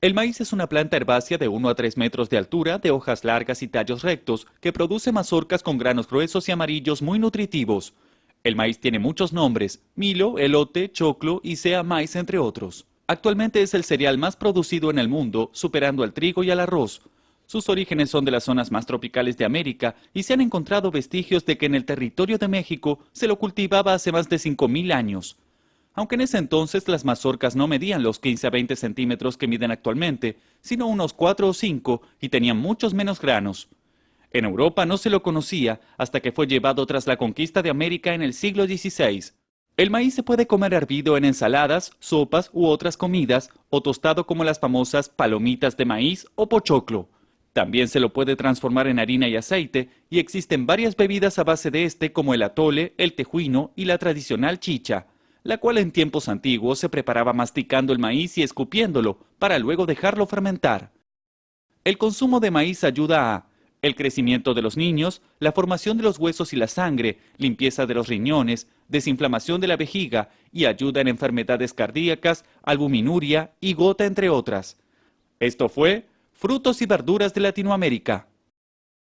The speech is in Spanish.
El maíz es una planta herbácea de 1 a 3 metros de altura, de hojas largas y tallos rectos, que produce mazorcas con granos gruesos y amarillos muy nutritivos. El maíz tiene muchos nombres, milo, elote, choclo y sea maíz entre otros. Actualmente es el cereal más producido en el mundo, superando al trigo y al arroz. Sus orígenes son de las zonas más tropicales de América y se han encontrado vestigios de que en el territorio de México se lo cultivaba hace más de 5.000 años aunque en ese entonces las mazorcas no medían los 15 a 20 centímetros que miden actualmente, sino unos 4 o 5 y tenían muchos menos granos. En Europa no se lo conocía hasta que fue llevado tras la conquista de América en el siglo XVI. El maíz se puede comer hervido en ensaladas, sopas u otras comidas, o tostado como las famosas palomitas de maíz o pochoclo. También se lo puede transformar en harina y aceite, y existen varias bebidas a base de este como el atole, el tejuino y la tradicional chicha la cual en tiempos antiguos se preparaba masticando el maíz y escupiéndolo, para luego dejarlo fermentar. El consumo de maíz ayuda a el crecimiento de los niños, la formación de los huesos y la sangre, limpieza de los riñones, desinflamación de la vejiga y ayuda en enfermedades cardíacas, albuminuria y gota, entre otras. Esto fue Frutos y Verduras de Latinoamérica.